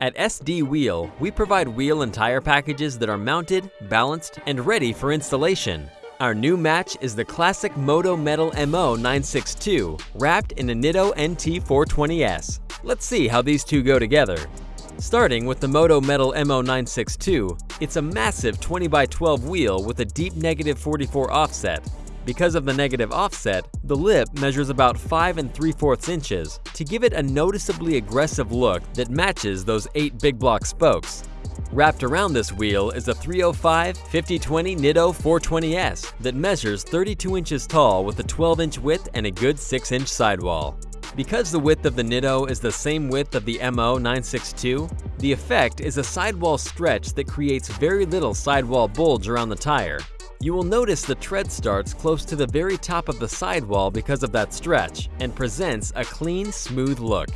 At SD Wheel, we provide wheel and tire packages that are mounted, balanced, and ready for installation. Our new match is the classic Moto Metal MO 962, wrapped in a Nitto NT 420S. Let's see how these two go together. Starting with the Moto Metal MO 962, it's a massive 20 by 12 wheel with a deep negative 44 offset, because of the negative offset, the lip measures about 5 and 3 fourths inches to give it a noticeably aggressive look that matches those 8 big block spokes. Wrapped around this wheel is a 305 5020 Nitto 420S that measures 32 inches tall with a 12 inch width and a good 6 inch sidewall. Because the width of the Nitto is the same width of the MO962, the effect is a sidewall stretch that creates very little sidewall bulge around the tire, you will notice the tread starts close to the very top of the sidewall because of that stretch and presents a clean, smooth look.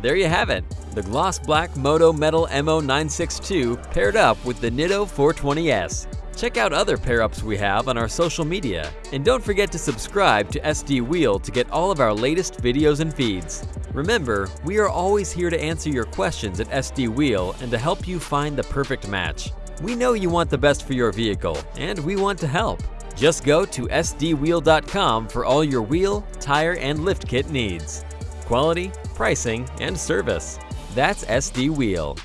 There you have it, the gloss black Moto Metal MO962 paired up with the Nitto 420S. Check out other pair-ups we have on our social media, and don't forget to subscribe to SD Wheel to get all of our latest videos and feeds. Remember, we are always here to answer your questions at SD Wheel and to help you find the perfect match. We know you want the best for your vehicle, and we want to help. Just go to sdwheel.com for all your wheel, tire, and lift kit needs. Quality, pricing, and service. That's SD Wheel.